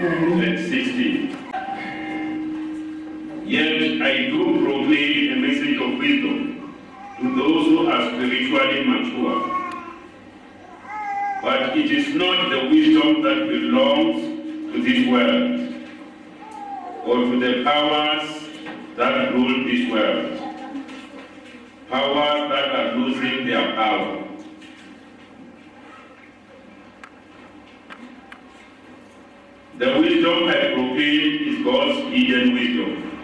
and 16. Yet I do proclaim a message of wisdom to those who are spiritually mature. But it is not the wisdom that belongs to this world or to the powers that rule this world. Powers that are losing their power. The wisdom I proclaim is God's hidden wisdom,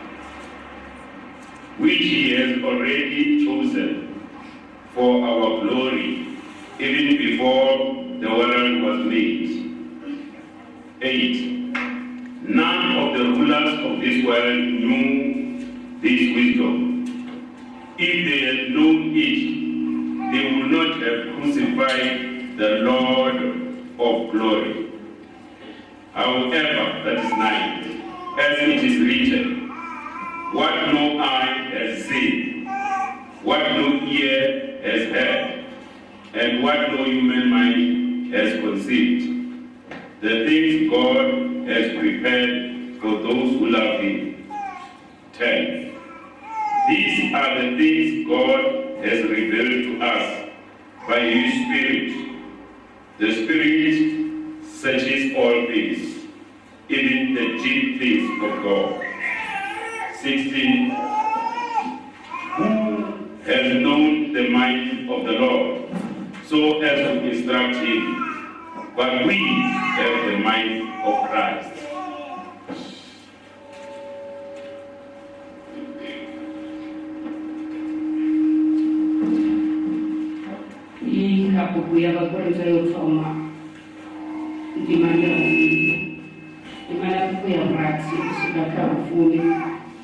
which He has already chosen for our glory, even before the world was made. 8. None of the rulers of this world knew this wisdom. If they had known it, they would not have crucified the Lord of glory. However, that is nine, as it is written, what no eye has seen, what no ear has heard, and what no human mind has conceived, the things God has prepared for those who love Him. 10. These are the things God has revealed to us by His Spirit. The Spirit searches all things, even the deep things of God. 16. Who has known the mind of the Lord so as to instruct him? But we have the mind of Christ. iyi kabuku ya vakorinta yotsonga imalamuko ya bwati kusika kabufumbi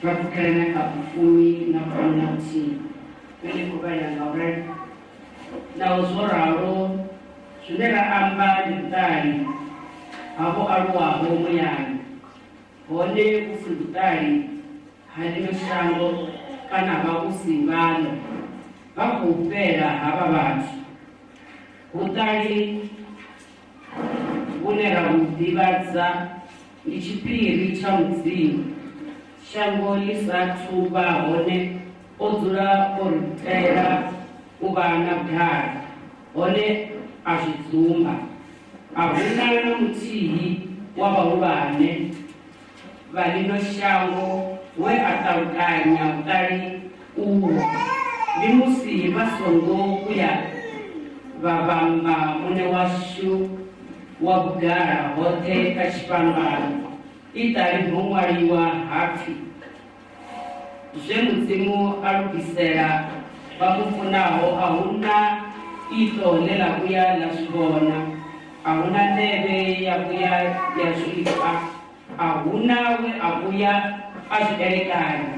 bavukalana kabufumbi na community bene kubayanga uri naho zwo ralo zwine ra amba ndi vhuṱali havho aluwaho muyani. Hone vhusi vhuṱali ha ḽino shango kana vhavhusi vhano vha khou fhela havha vhathu vhuṱali kunera kuḓivhadza ndi tshiphiri tsha mudzimu shango ḽi sathu vha hone o dzula o ri tela u vha na ḓala hone a zwi dzumba a huna na muthihi wa vhahulwane vha ḽino shango we a ṱalukanya vhuṱali uho ndi musi vha songo uya vha vhamba mune washu. wabudara wote kashipambano itarimu waliwa hafi. Zvemudzimu arubvisera vamufunaho ahuna. Ito nelakuya nazvivona ahuna neve yakuya yazviitwa ahunawe akuya azviberekani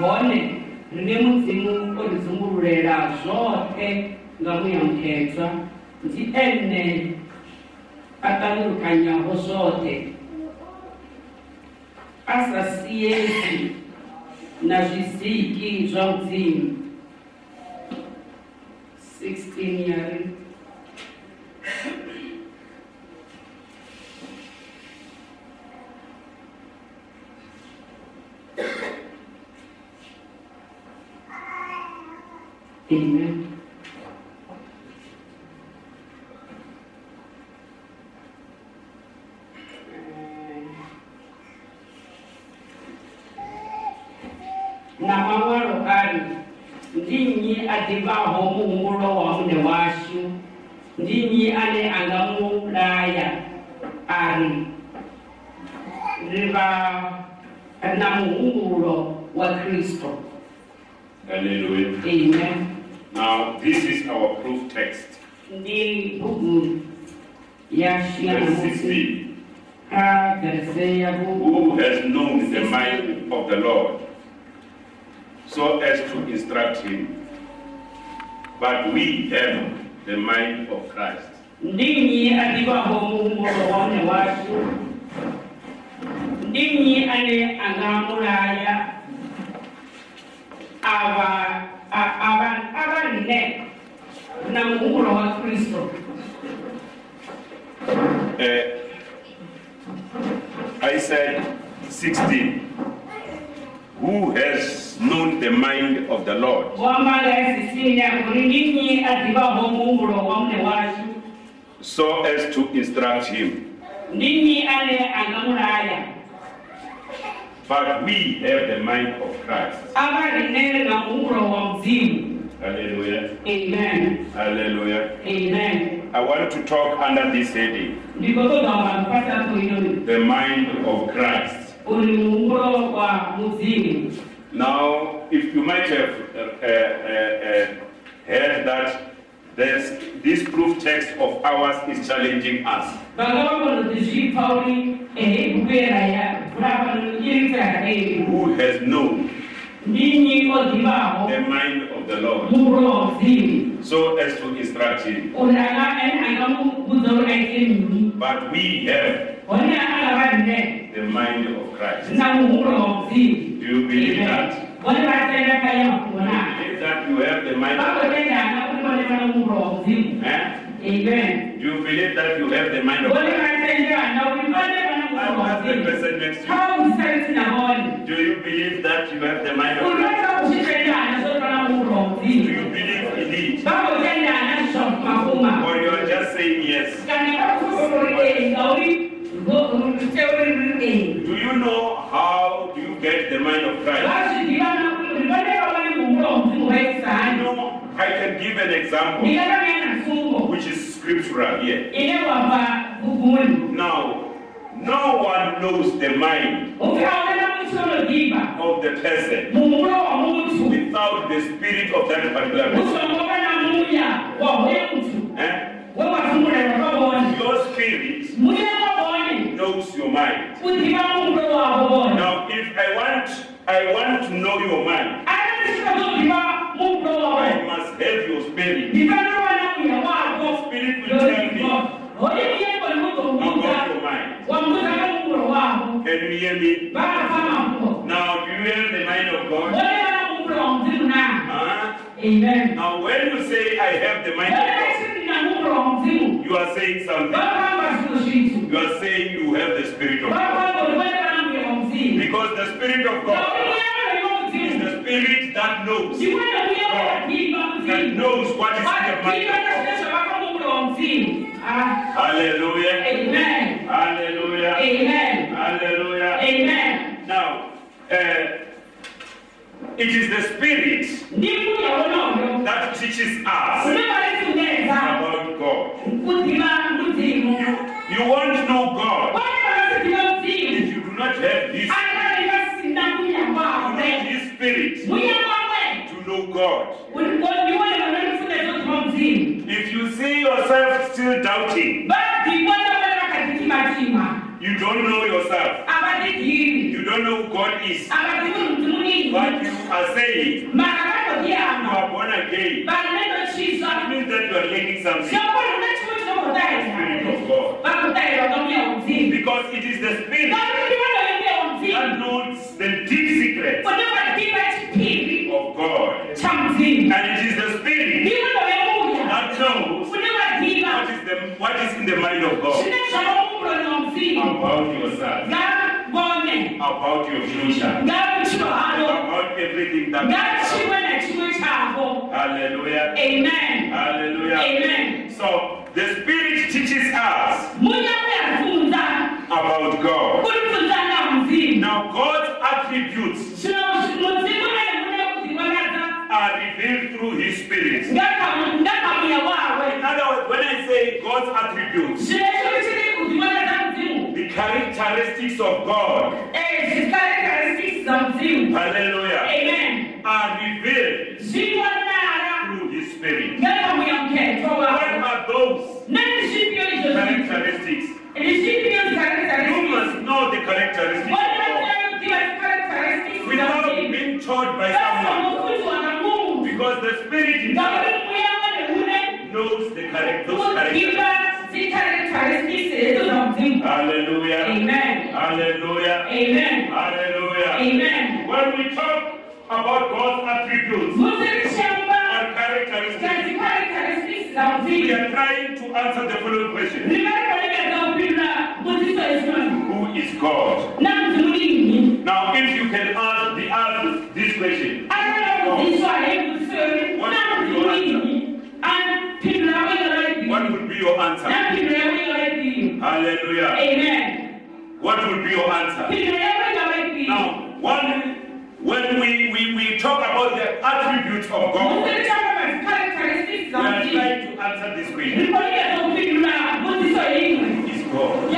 vone rine mudzimu orizungurulela zvote ngamuyamukhedzwa ndi ene atalurukanyaho zvote asasiyezi na zviziki zva mudzimu 16 yari Amen. na mamwalo ali ndinyi adivaho muhumulo wa mune washu ndi nnyi ane angamulaya ari ri va na muhumbulo wa kristo Hallelujah. amen Now, this is our proof text, ndi bugu ya shina verse namusi 16. ka verse ya vu Who has known the mind of the Lord so as to instruct him? But we have the mind of Christ. ndi nnyi adivaho muhumbulo wa mne washu ndi ane angamulaya ava a- ava avanne na muhumbulo wa kristo Uh, I said 16. Who has known the mind of the Lord so as to instruct him? But we have the mind of Christ. Hallelujah. amen Hallelujah. amen I want to talk under this heading the mind of Christ. Uli muhumbulo wa muzimu Now, if you might have uh, uh, uh, heard that there's, this proof text of ours is challenging us. vanga vakonozizvi pauri ehekupera ya vulavanirisa eyi Who has known the mind of the Lord muhumbulo wa muzimu so as to instruct him? kuti anga ene angamubudza kuti aite mini But we have the mind of Christ. Na muhumbulo wa muzimu Do you believe that? one vatenda kaya kuona Believe that you have the mind of Christ? vakotendana kuti vone vana muhumbulo wa muzimu Eh? amen Do you believe that you have the mind of vone Christ? vatendana kuti vone vana muhumbulo wa Ask the person next to you. Do you believe that you have the mind of Christ? unotsa kuchitendana sotona muhumbulo wa Do you believe in it? vakotendana zvakumafuma Or you are just saying yes? kana vakusororei ngauri teuririei Do you know how do you get the mind of Christ? vazvidivana kuti vaneva vane muhumbulo wa muzimu You vaisani know, I can give an example ndingatavena pfumbo which is scriptural here. ine wabva bhubhuni Now, no one knows the mind upi aona muchonodhibha of the person muhumbulo wa mutu without the spirit of that particular person. usongova na muya wahoye mutu Eh? wewafungura vakavone Your spirit muya wavone knows your mind. kudhiva muhumbulo wavo vone Now, if I want, I want to know your mind, aaaizodhiva muhumbulo wavo I must have your spirit. ndifanirwa na muya Your wavo spirit will tell me hoye muyeko about ndikuzomuudza your mind. wamuudza nemuhumbulo wavo Can you hear me? vakafamapo Now, do you have the mind of God? vone vana muhumbulo wa mudzimu na Huh? amen Now, when you say I have the mind of God, vachiri na muhumbulo wa mudzimu you are saying something. vakamba zvimwe zvinhu You are saying you have the spirit of God. vakamba kuti vone vana muya wa mudzimu Because the spirit of God is the spirit that knows, that knows what is in the mind of God. Hallelujah. Hallelujah. Hallelujah. Now, uh, it is the spirit that teaches us about God. You want to know God if you do not have His, you need His spirit to know God. If you see yourself still doubting, you don't know yourself, you don't know who God is, but you are saying. You are born again, it means that you are learning something. Spirit of God. Because it is the spirit that knows the deep secrets of God. And it is the spirit that knows what is, the, what is in the mind of God. About yourself, about your future, about everything that. ngachimwe nachimwe chavo Hallelujah. amen Hallelujah. amen So the spirit teaches us about God. kurifundza na mzimu Now God's attributes muzimu anemune kuzviwanadza are revealed through His Spirit. In other words, when I say God's attributes, characteristics of God, hallelujah, amen are revealed through His Spirit. What are those characteristics? You must know the characteristics of God without being taught by someone. Because the Spirit Himself ngauri mweya wanehune knows the characteristics. Hallelujah. amen Hallelujah. amen Hallelujah. amen When we talk about God's attributes and characteristics, we are trying to answer the following question rivarikolegedza kupindura mbudziso yesinoni Who is God? Hallelujah. amen What would be your answer? Now, one, when we, we, we talk about the attributes of God, we are trying to answer this question. rikolegedza kupindura mbudziso yeimwe Who is God?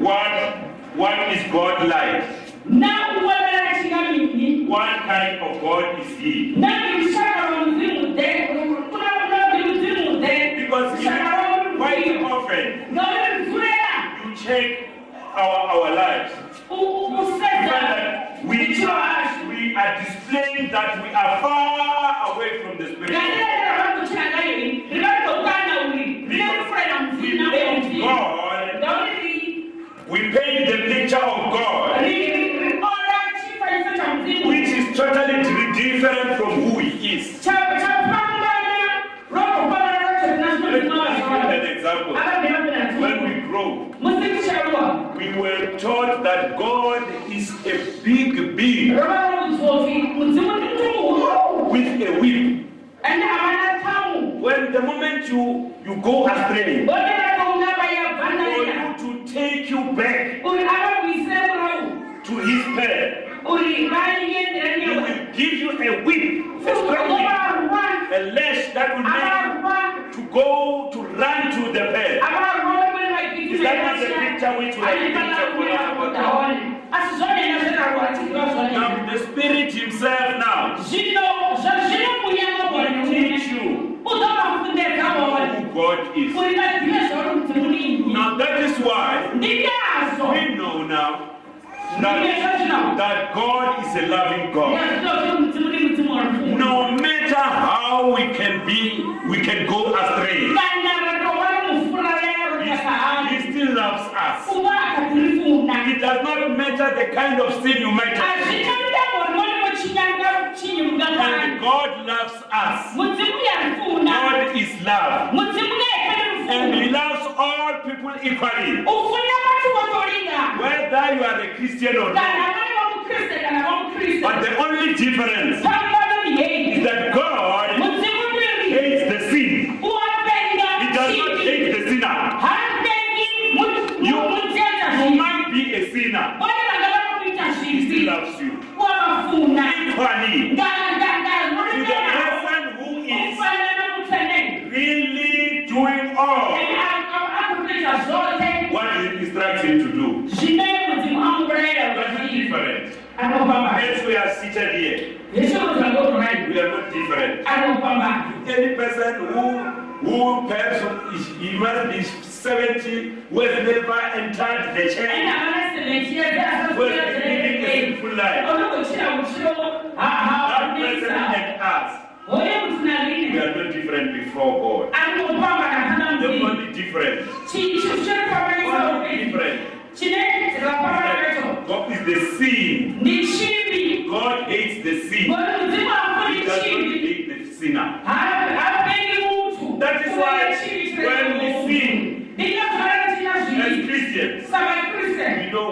What, what is God like? What kind of God is He? Check our, our lives. You find usedza that? We are, we are displaying that we are far away from the Spirit. ngandirera rakuchirangayoi rivarikokana uri rinerifurera We mudzina God, we paint the picture of God, riora chifaniso chamudzimu which is totally different from who He is. chapambana rokopana racho Let me give you tinazvinozimaa an example. When we grow, musikusharuwa we were taught that God is a big being ravarokudzoti mudzimu ndi muti muhuru with a whip. ende havana tamu When the moment you, you go astray, onerakaungava for yabvanarira you to take you back uri avakuise murau to His path, uri vaiendera He newe will give you a whip, a strong whip, avarwa a lash that will make avarwa you to go to run to the path. avarwa Is that not the picture which we have pictured for us about God? asi zvonena zverarwa tiziva zvonena Now the Spirit Himself now zvino zvazvino will munyama teach you uzovafundedza vone who God is. uri vazive zvauri mudzimu ninyi Now that is why ndinazvo we know now that, that God a loving God. No matter how we can be, we can go astray. He, still loves us. It does not matter the kind of sin you might have. And God loves us. God is love. And He loves all people equally. Ufunda vati votoringa Whether you are a Christian or not. vane vamukriste kana vamukriste But the only difference is that God he must be 70, who has never entered the church, havana semechiedza who has been living a sinful life, that person and us, we are not different before God. The only difference, only difference chine is rapambana nacho that God is the sin. God hates the sin. ngoti mudzimu He afuni does not chivi hate the sinner. hapengi muntu That is why when we sin ndingazvara tina as zvivi Christians, saka kriste we know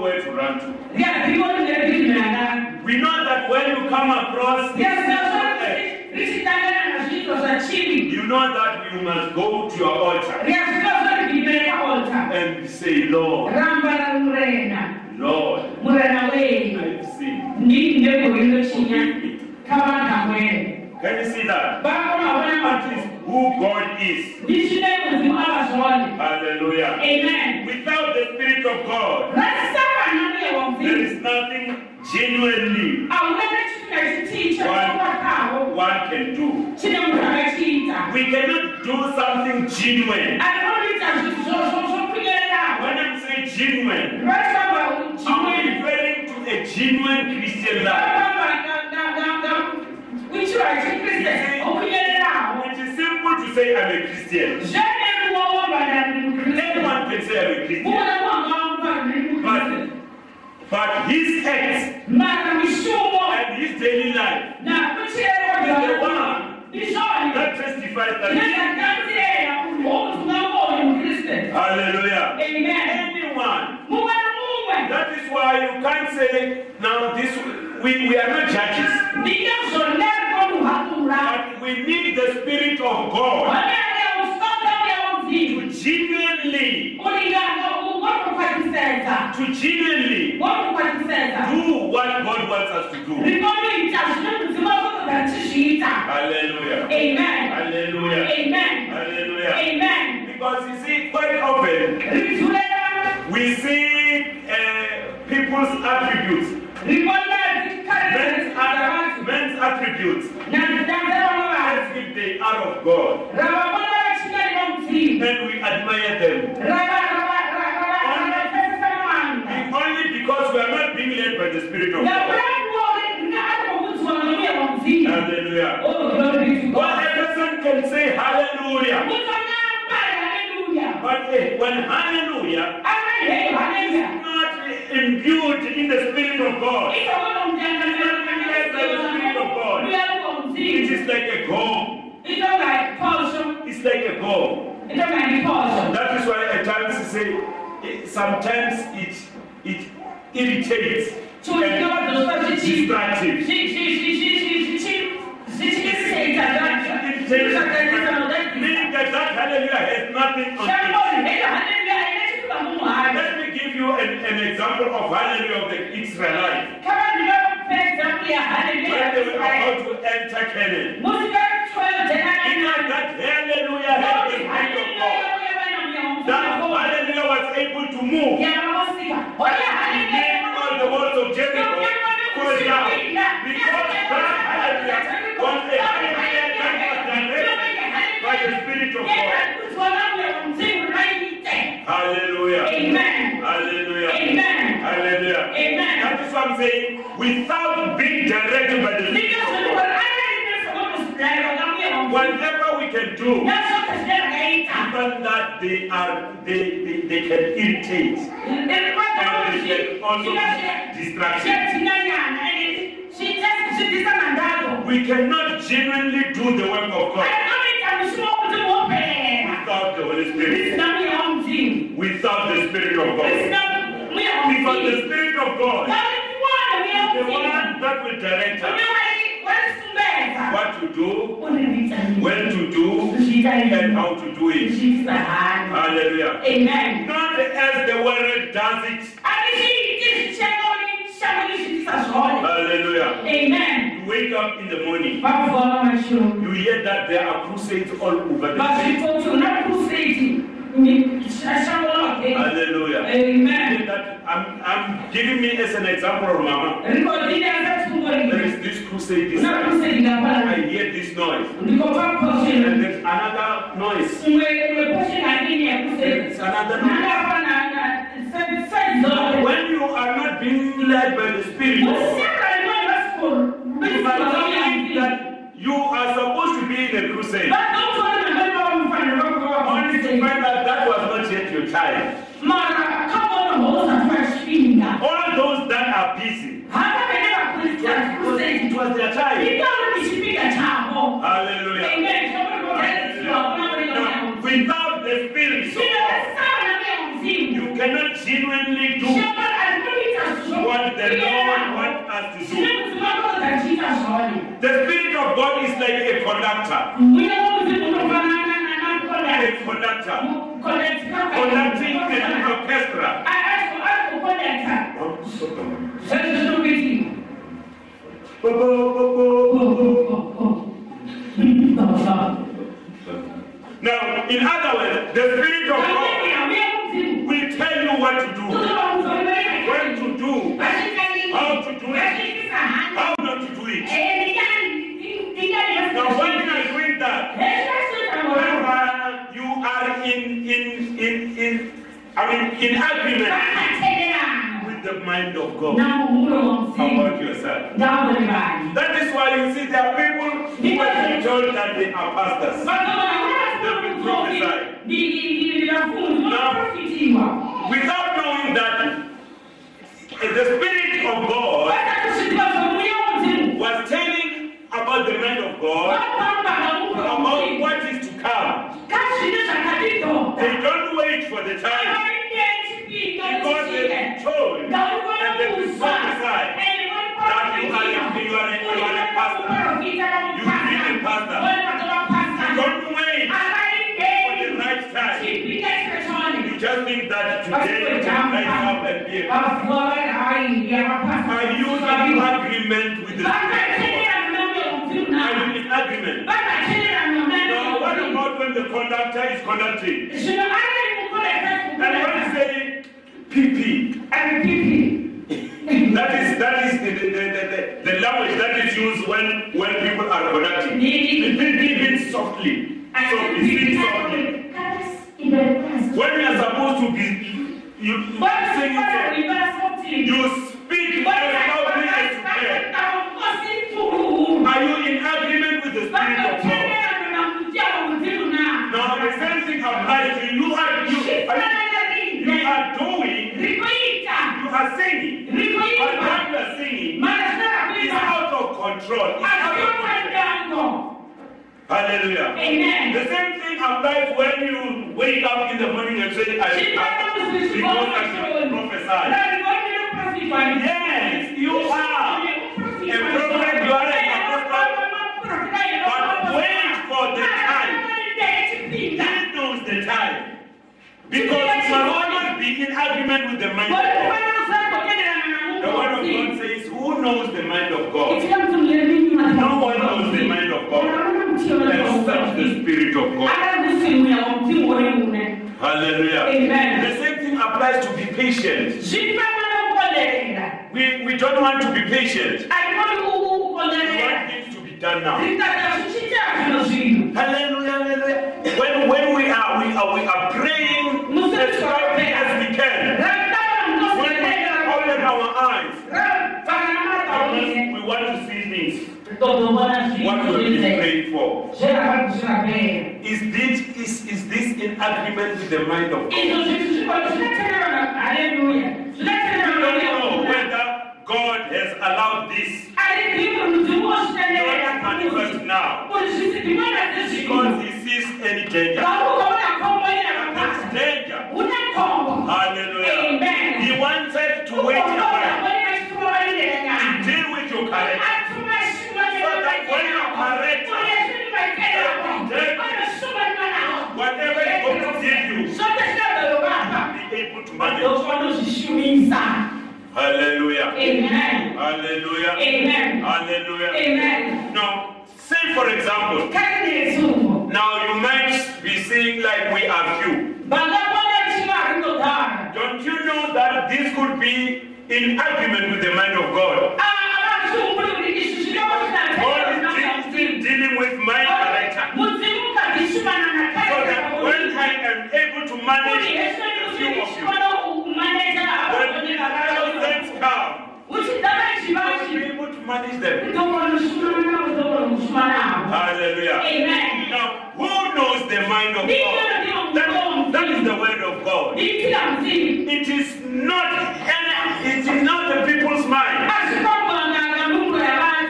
where to run to. riarikorineririmana We know that when you come across this sinful act, richitangana nazviito you know that you must go to your altar and say, Lord, Lord, murena wenyu I've sinned. ndii ndegorinochinya Forgive Can you see that? vakonavona At least who God is. ndi chimene muzimu Hallelujah. amen Without the Spirit of God, rasakana mbuye wa there is nothing genuinely aunene chitu chiticha chokwakawo one can do. chine munthu akachiita We cannot do something genuine. anoita zvinhu zvokunyererawo When I'm saying genuine, I'm referring to a genuine Christian life. vafamba kuchiro chekriste okunyererawo It is simple to say I'm a Christian. zveneruwawombana ndi mukriste Anyone can say I'm a Christian. Muna mwangawamba ndi mukriste But his acts and his daily life. Na kuchirerwa ndizvoni that testifies that he nezvakanzirera kuti wokutungamoyo mukriste Hallelujah. amen. Anyone. That is why you can't say now this we, we are not judges. But we need the Spirit of God wanene usonga uya to genuinely, ulinganga ngokukwatisedza to genuinely ngokukwatisedza do what God wants us to do. wakozogara tichiita Hallelujah. amen Hallelujah. amen Hallelujah. amen Because you see, quite often we see uh, people's attributes, men's, att- men's attributes, as if they are of God, and we admire them. Ravapesesa mavanga Only because we are not being led by the Spirit of God. ngakurakuwawe ngaarikokudziwa nomuya wamudzimu Hallelujah. Oh, glory to God. person can say hallelujah, but eh, when hallelujah is not imbued in the Spirit of God, it is like a gong. It's like a gong. That is why at times you say, eh, sometimes it it irritates and distractive. Meaning that that hallelujah has nothing on it. Let me give you an, an example of hallelujah of the Israelites. When they were about to enter Canaan. Because that hallelujah had the Spirit of God. That hallelujah was able to move. Made all the walls of Jericho fall down. Because that hallelujah was a hallelujah that was directed by the Spirit of God. Hallelujah. Amen. Hallelujah. Amen. Hallelujah. Amen. That is what I'm saying. Without being directed by the Spirit of God. Whatever we can do, even that they are they, they, they can irritate and they can also distraction. We cannot genuinely do the work of God without the Holy Spirit, without the Spirit of God. Because the Spirit of God. Is the one that will direct us what to do, when to do, and how to do it. Hallelujah. Amen. Not as the world does it. Hallelujah. Amen. You wake up in the morning, you hear that there are crusades all over the place. Vasvitoti una crusade. Shashangola wake. Hallelujah. Amen. That I'm, I'm giving me as an example of Mama. There is this crusade this Una time. crusade I hear this noise. And there's another noise. Umwe umwe portion adini ya There's another noise. Nangapa na na set set Now, zone. when you are not being led by the Spirit, Musaka you might think that you are supposed to be in a crusade. Vadokuona ngamba mfano Only to find out that was not yet your time. Mara kama unahoza twashinda. All those that are busy, Hata kwenye it was their time. Ikawa nichipiga chavo. Hallelujah. Amen. Kama Hallelujah. Now, without the Spirit, you cannot genuinely do what the Lord wants us to do. The Spirit of God is like a conductor. Connect conductor. Connect Conducting the orchestra. Let's look at him. Bo, bo, bo, bo, bo, bo, bo. Now, in other words, the Spirit of God will tell you what to do, when to do, how to do it, how not to do it. Now, when you are doing that, is why you see there are people who been told that they are pastors. vakavanaafundivafundivaprofitiwa Without knowing that the Spirit of God was telling about the mind of God, about what is to come. kazvine zvakadidhoka They don't wait for the time because they've been told and they've been prophesied that you are a, you are a, you are a pastor. You be a pastor. You Don't wait for the right time. You just think that today you can rise up and be a pastor. Are you in agreement with the Spirit of God? Are you in agreement? Now, what about when the conductor is conducting? And when you say PP, that is that is the, the, the, the, the language that is used when when people are conducting. The PP means softly, softly, speak softly. When you are supposed to be, you sing it, you speak as loudly as you can. Are you in agreement with the Spirit of God? Now the same to you. Are you, you are doing, you are singing, but what you are singing is out of control. It's out of control. Hallelujah. Amen. The same thing applies when you wake up in the morning and say, I because I prophesy. Yes, you are a prophet, you are an apostle, but wait for the time. He knows the time. Because you must always be in agreement with the mind of God. The word of God says, Who knows the mind of God? No one knows the mind of God except the Spirit of God. Hallelujah. Amen. The same thing applies to be patient. We, we don't want to be patient. Want things to be done now. Hallelujah, hallelujah. When, when we are we are we are praying as loudly as we can. When we open our eyes, we want to see things. What have been praying for. Is this is, is this in agreement with the mind of God? We don't know whether God has allowed this to manifest now because He sees any danger. Be able to manage. Hallelujah. Amen. Hallelujah. Amen. Hallelujah. Amen. Now, say for example, now you might be saying like we are few. Vangakona chivari kudhara. Don't you know that this could be in agreement with the mind of God? God is still- still dealing with my character. So that when I am able to manage come, I will be able to manage them. Hallelujah. Amen. Now, who knows the mind of God? That, that is the word of God. It is not it is not the people's mind,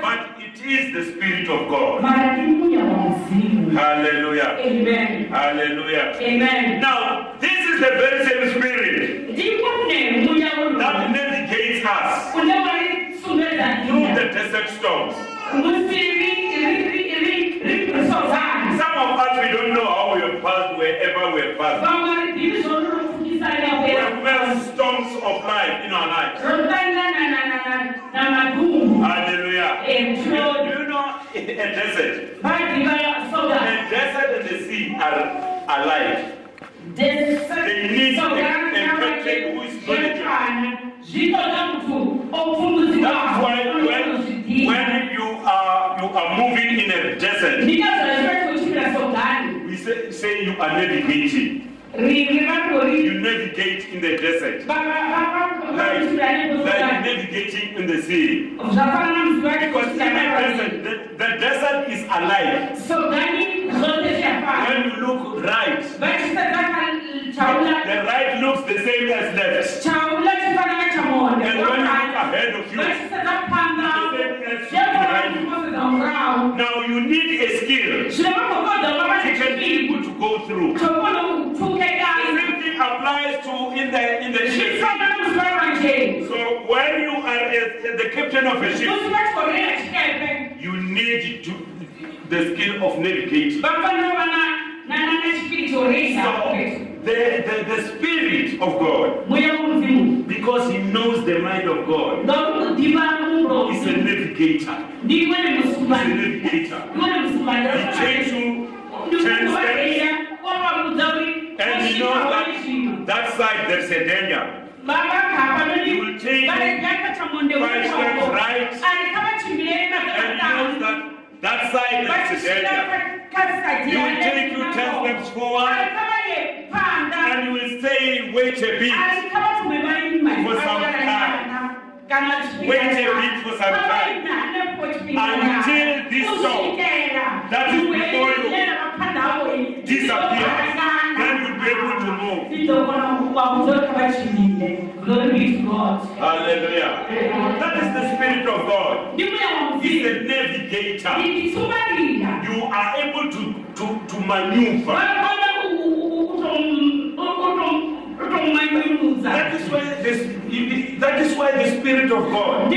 but it is the Spirit of God. Hallelujah. Amen. Hallelujah. Amen. Now, this is the very same Spirit through nyika the desert storms. musivi ripisozana Some of us, we don't know how we have passed wherever we have passed. We have storms of life in our lives. Hallelujah. Do you know a desert? A desert and the sea are alike. They we say, say you are navigating. ri ri va ri You navigate in the desert. Like, like navigating in the sea. zvafana na mzwa Because in the desert, the, the desert is alive. so gani zote When you look right, vachisedza the right looks the same as left. chaula chifanana chamonde And when you look ahead of you, vachisedza panda the same as chevona behind you. chikozedza murahu Now you need a skill can be able to go through. The same thing applies to in the in the ship. zvifanana muzvara njeni So when you are a, the captain of a ship, musi vachikorera chikepe you need to the skill of navigating. vafanira vana nanachipiritoresa So the, the, the spirit of God, because he knows the mind of God, ndokumudiva is a navigator. He's a navigator. He takes you ndikuvaeya and he knows that that side there's a danger. He will take chamonde five steps right, and he knows that that side there's a danger. He will take you ten steps forward, ari kavaye panda. And he will say, wait a bit. ari kavatume vaima For some time. Wait a bit for some time. Until this song that is before you disappears, then you'll be able to move. Glory to God. Hallelujah. That is the spirit of God. He's a navigator. You are able to, to, to maneuver. That is why this that is why the spirit of God,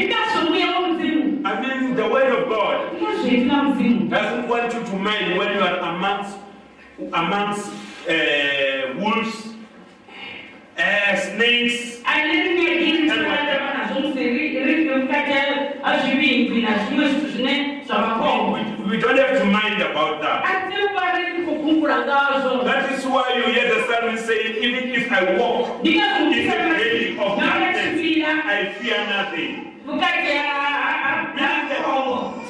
I mean the word of God, doesn't want you to mind when you are amongst amongst uh, wolves, uh, snakes, Oh, we, we don't have to mind about that. That is why you hear the psalmist saying, even if I walk in the valley of darkness, I fear nothing.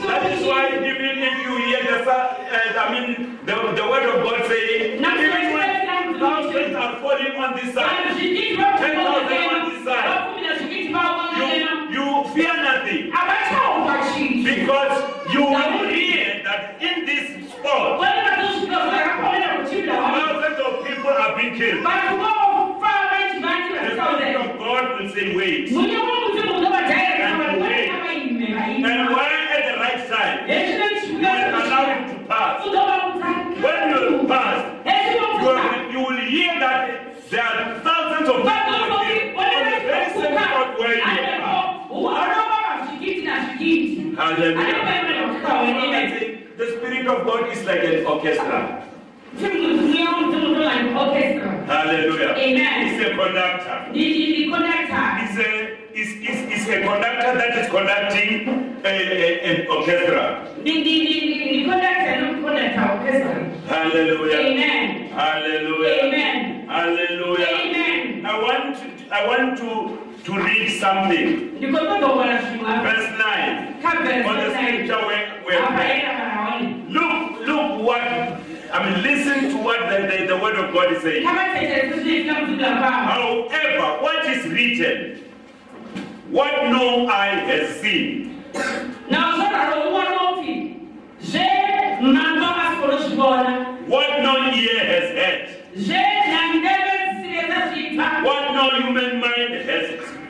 That is why even if you hear the, uh, I mean, the, the word of God saying, even when thousands are falling on this side, you, you fear nothing because you will hear that in this spot, thousands of people are being killed. The Spirit of God will say, wait. And when at the right time, you will allow it to pass. When you pass, you will, you will hear that there are thousands of people on the, on the very same spot where you are. Hallelujah. I think the Spirit of God is like an orchestra. Hallelujah. Amen. It's a conductor. It's a, it's, it's, it's a conductor that is conducting an orchestra. Hallelujah. Amen. Hallelujah. Amen. Hallelujah. Amen. I want to, I want to, to read something. Verse 9. On the scripture where, where look, look what, I mean, listen to what the, the, the word of God is saying. kavateteresa zvinoitika muzita pavo However, what is written, what no eye has seen, nauzvararo uwanoti zvemhando asikonozvivona what no ear has heard, zvenhandeve zvisireza zvibva what no human mind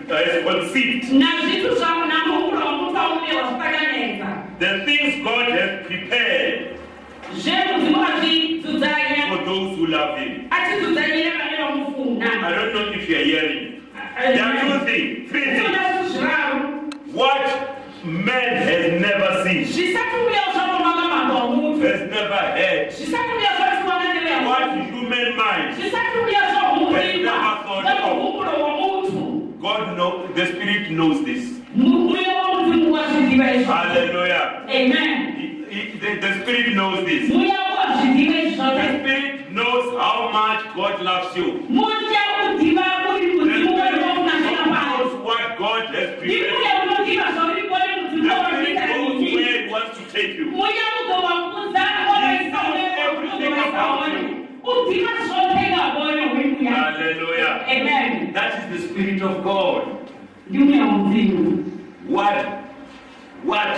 has, has conceived, nazvitu zvavo namuhuro womutu wamubewa zvakanetsa the things God has prepared for those who love Him. I don't know if you are hearing. There are two things, three things. zviona zviraru What man has never seen, zvisati uya zvavonanga mhando wamutu has never heard, zvisati uya zvatiwana neveyamutu what human mind, zvisati uya zvamuhurima zvamuhumuro womutu God knows, the Spirit knows this. muya womudzimu wazviziva izvo Hallelujah. amen He- he- the, the Spirit knows this. muya wazviziva The izvozvo Spirit knows how much God loves you. muya udziva uri The mudzimu Spirit weriwokunashira pano knows what God has prepared. ndimuya unoziva zvauripo The nemudzimu Spirit wavanoita knows nini where He wants to take you. muya uzovaudza wavaisa udziva zvose ngavoyo Hallelujah. amen That is the Spirit of God. ndi moyo wa mzimu What, what,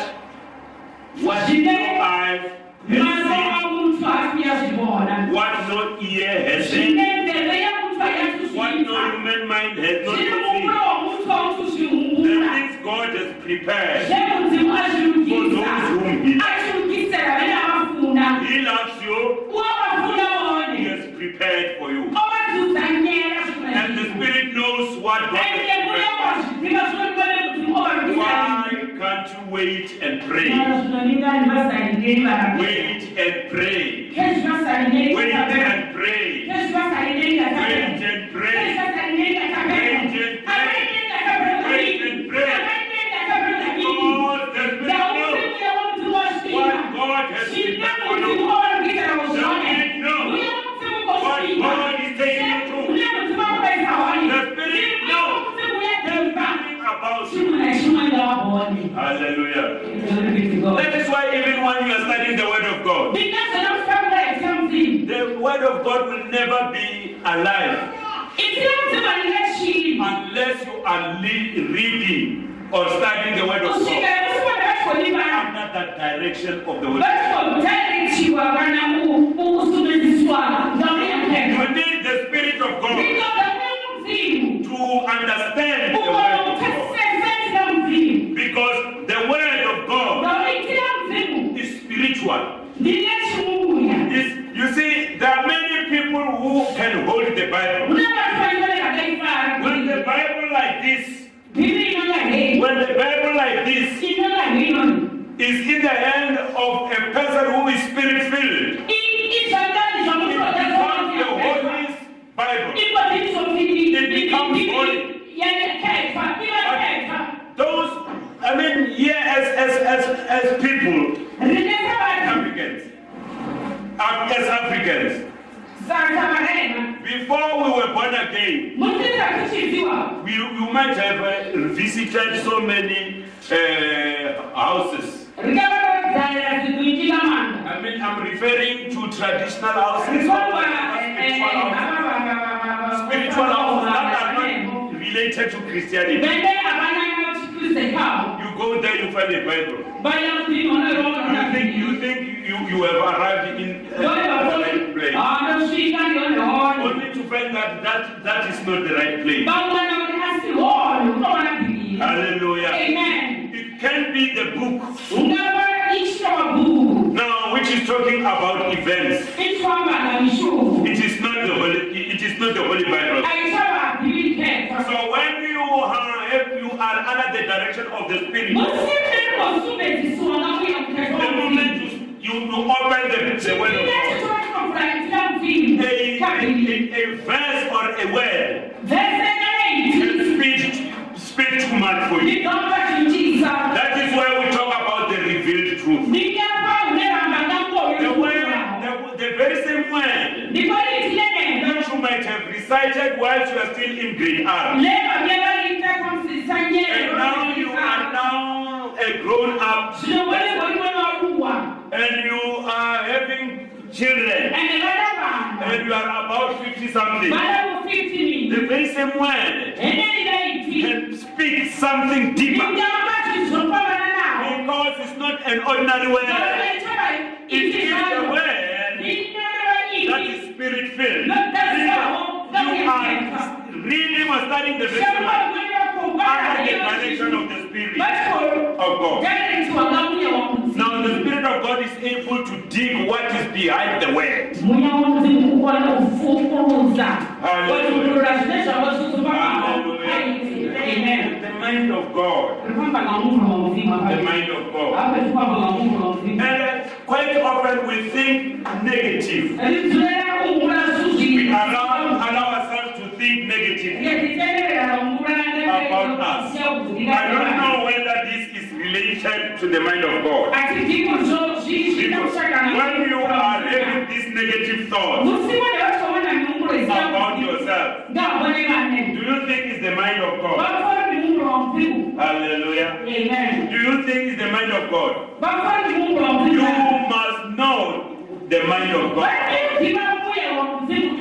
what Jide- no eye has maso seen, a munthu asiyazibona what no ear has zvine heard, nzeve ya munthu what no ayatuzvisa human mind has not zviri seen. mumbulo wa munthu wa munthu The things God has prepared. For those whom he- avafunda He loves you. He has prepared for you. And the Spirit knows what God has prepared. kune wazviziva zvino kune mudzimu ovarugisa Why can't you wait and pray? zvinoninga ndivasaringeri varabe Wait have arrived in uh, the right place, only to find that that, that is not the right place. vamwana kuti asi honi unoona bhibhiri Hallelujah. amen It can be the book ungava ichwa mabhuku now which is talking about events. It is not the holy. It is not the holy Bible. aichava bhibhiri keta So when you are if you are under the direction of the Spirit, the moment you you, you open the, the word of God, a, a, a verse or a word. Can speak speak too much for you. That is why we talk about the revealed truth. The word, the, the very same word. That you might have recited whilst you are still in grade R. leva byevaliita kamusisa And now you are now a grown up and you are having children. Ende vana vanhu and you are about 50 something. vana ku15 The very same word. Can speak something deeper. Ndikamba zvizopavana navo because it's not an ordinary word. It is the word that is spirit filled. You are reading or studying the very under the direction of the Spirit of God. Now the behind the word. mweya wamuzimu ukona kufukuruza kwetukurura zvine zvavo Hallelujah. The mind of God. rifamba ngamunhu wamuzimu The mind of God. ape rifamba ngamunhu wamuzimu And uh, quite often we think negative. We allow, allow ourselves to think negative. About us. I don't know whether this is related to the mind of God. Because when you are negative thoughts musimone vatomona miunguro about yourself, do you think it's the mind of God? vafora miunguro wamuzimu Hallelujah. amen Do you think it's the mind of God? You must know the mind of God. vaidiva muya wamuzimu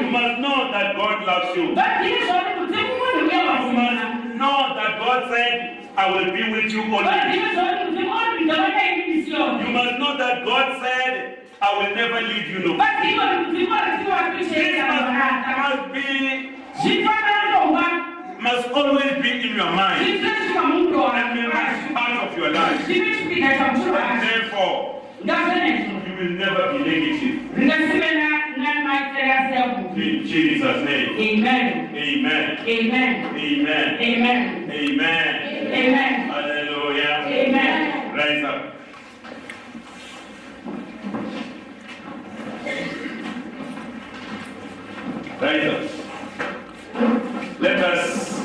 You must know that God loves you. Basi Yesu alimtimu ni wewe You must know that God said, I will be with you always. Yesu alimtimu ni nitaweka hivi sio. You must know that God said, I will never leave you. No. Basi hiyo ni mtimu alikuwa akisema Christmas must be, must always be in your mind. sisi kama Mungu wa And part of your life. Therefore, you will never be negative. Ngasibe na na maitera sebu. In Jesus' name. Amen. Amen. Amen. Amen. Amen. Amen. Amen. Hallelujah. Amen. Rise up. Rise up. Let us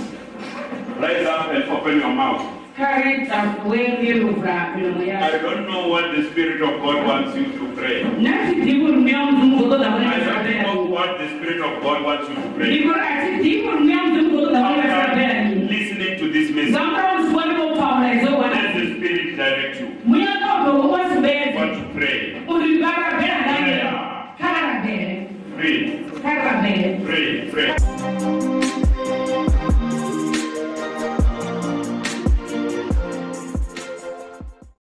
rise up and open your mouth. Karita wewe luvra milomo I don't know what the Spirit of God wants you to pray. Nasi tibu rumia mzungu kodo da I don't know what the Spirit of God wants you to pray. Niko ati tibu rumia mzungu kodo da wale sabela After listening to this message, Zamra mswali kwa paula hizo let the Spirit direct you Mwenye kwa kwa sabela. what to pray. Ulibara bela ndani. Kara bela.